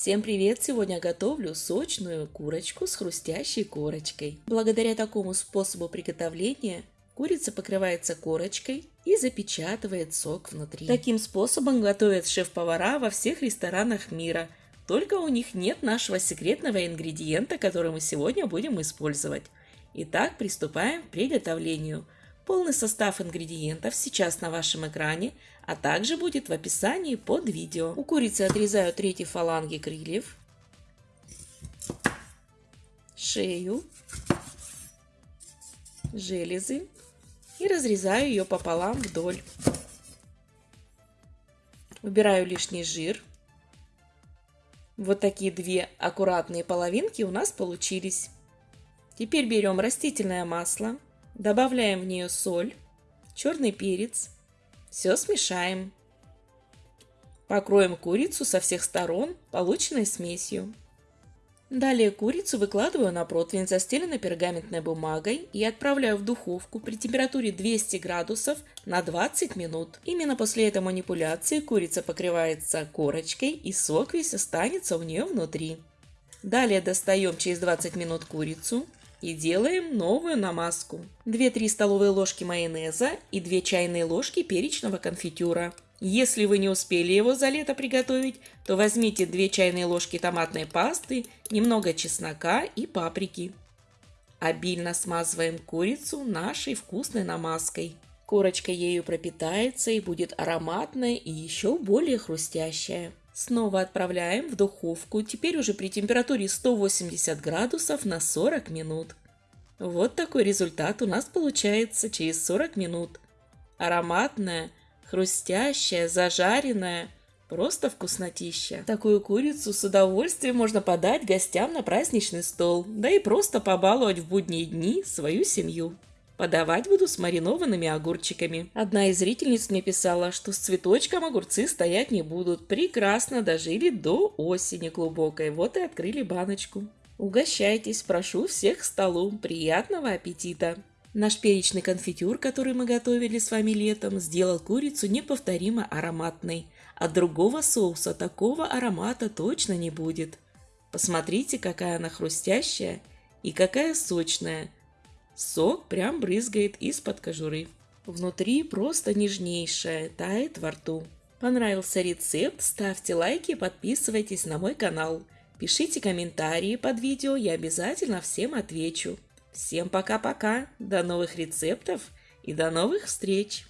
Всем привет! Сегодня готовлю сочную курочку с хрустящей корочкой. Благодаря такому способу приготовления курица покрывается корочкой и запечатывает сок внутри. Таким способом готовят шеф-повара во всех ресторанах мира. Только у них нет нашего секретного ингредиента, который мы сегодня будем использовать. Итак, приступаем к приготовлению – Полный состав ингредиентов сейчас на вашем экране, а также будет в описании под видео. У курицы отрезаю третьи фаланги крыльев, шею, железы и разрезаю ее пополам вдоль. Убираю лишний жир. Вот такие две аккуратные половинки у нас получились. Теперь берем растительное масло Добавляем в нее соль, черный перец. Все смешаем. Покроем курицу со всех сторон полученной смесью. Далее курицу выкладываю на противень, застеленный пергаментной бумагой и отправляю в духовку при температуре 200 градусов на 20 минут. Именно после этой манипуляции курица покрывается корочкой и сок весь останется у нее внутри. Далее достаем через 20 минут курицу, и делаем новую намазку. 2-3 столовые ложки майонеза и 2 чайные ложки перечного конфитюра. Если вы не успели его за лето приготовить, то возьмите 2 чайные ложки томатной пасты, немного чеснока и паприки. Обильно смазываем курицу нашей вкусной намазкой. Корочка ею пропитается и будет ароматная и еще более хрустящая. Снова отправляем в духовку, теперь уже при температуре 180 градусов на 40 минут. Вот такой результат у нас получается через 40 минут. Ароматная, хрустящая, зажаренная, просто вкуснотища. Такую курицу с удовольствием можно подать гостям на праздничный стол, да и просто побаловать в будние дни свою семью. Подавать буду с маринованными огурчиками. Одна из зрительниц мне писала, что с цветочком огурцы стоять не будут. Прекрасно дожили до осени глубокой. Вот и открыли баночку. Угощайтесь, прошу всех к столу. Приятного аппетита! Наш перечный конфитюр, который мы готовили с вами летом, сделал курицу неповторимо ароматной. От другого соуса такого аромата точно не будет. Посмотрите, какая она хрустящая и какая сочная – Сок прям брызгает из-под кожуры. Внутри просто нежнейшая, тает во рту. Понравился рецепт? Ставьте лайки, подписывайтесь на мой канал. Пишите комментарии под видео, я обязательно всем отвечу. Всем пока-пока, до новых рецептов и до новых встреч!